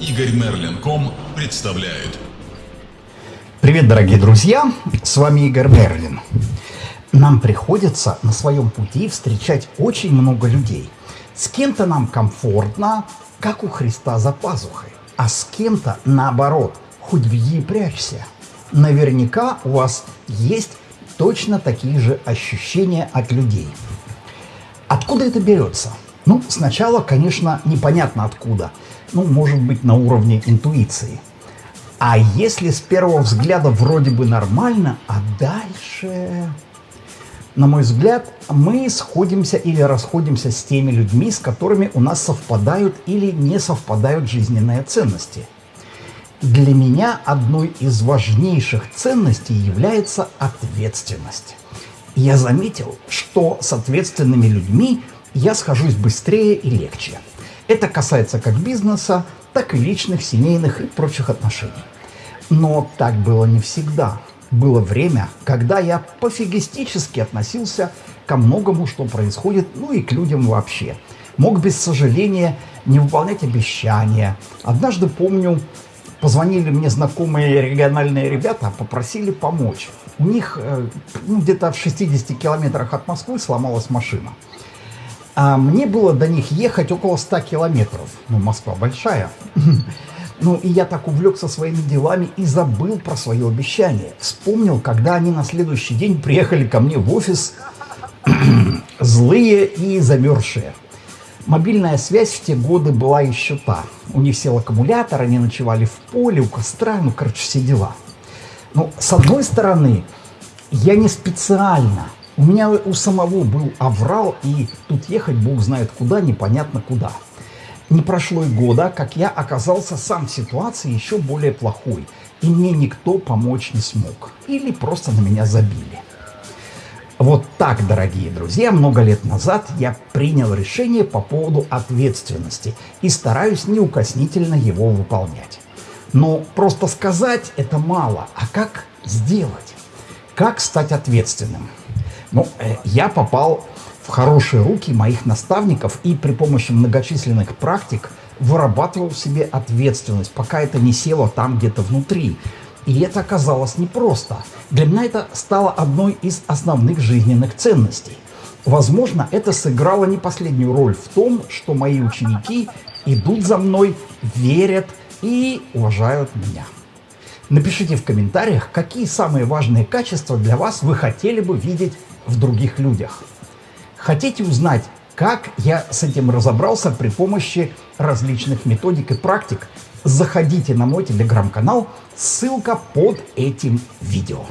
Игорь Мерлин.ком представляет. Привет, дорогие друзья! С вами Игорь Мерлин. Нам приходится на своем пути встречать очень много людей. С кем-то нам комфортно, как у Христа за пазухой, а с кем-то наоборот, хоть беги и прячься. Наверняка у вас есть точно такие же ощущения от людей. Откуда это берется? Ну, сначала, конечно, непонятно откуда. Ну, может быть, на уровне интуиции. А если с первого взгляда вроде бы нормально, а дальше... На мой взгляд, мы сходимся или расходимся с теми людьми, с которыми у нас совпадают или не совпадают жизненные ценности. Для меня одной из важнейших ценностей является ответственность. Я заметил, что с ответственными людьми я схожусь быстрее и легче. Это касается как бизнеса, так и личных, семейных и прочих отношений. Но так было не всегда. Было время, когда я пофигистически относился ко многому, что происходит, ну и к людям вообще. Мог без сожаления не выполнять обещания. Однажды, помню, позвонили мне знакомые региональные ребята, попросили помочь. У них э, ну, где-то в 60 километрах от Москвы сломалась машина. А мне было до них ехать около 100 километров. Ну, Москва большая. Ну, и я так увлекся своими делами и забыл про свое обещание. Вспомнил, когда они на следующий день приехали ко мне в офис злые и замерзшие. Мобильная связь в те годы была еще та. У них сел аккумулятор, они ночевали в поле, у костра, ну, короче, все дела. Ну, с одной стороны, я не специально – у меня у самого был аврал, и тут ехать бог знает куда, непонятно куда. Не прошло и года, как я оказался сам в ситуации еще более плохой, и мне никто помочь не смог. Или просто на меня забили. Вот так, дорогие друзья, много лет назад я принял решение по поводу ответственности и стараюсь неукоснительно его выполнять. Но просто сказать это мало, а как сделать? Как стать ответственным? Ну, э, я попал в хорошие руки моих наставников и при помощи многочисленных практик вырабатывал в себе ответственность, пока это не село там где-то внутри. И это оказалось непросто. Для меня это стало одной из основных жизненных ценностей. Возможно, это сыграло не последнюю роль в том, что мои ученики идут за мной, верят и уважают меня. Напишите в комментариях, какие самые важные качества для вас вы хотели бы видеть в других людях. Хотите узнать, как я с этим разобрался при помощи различных методик и практик? Заходите на мой телеграм-канал, ссылка под этим видео.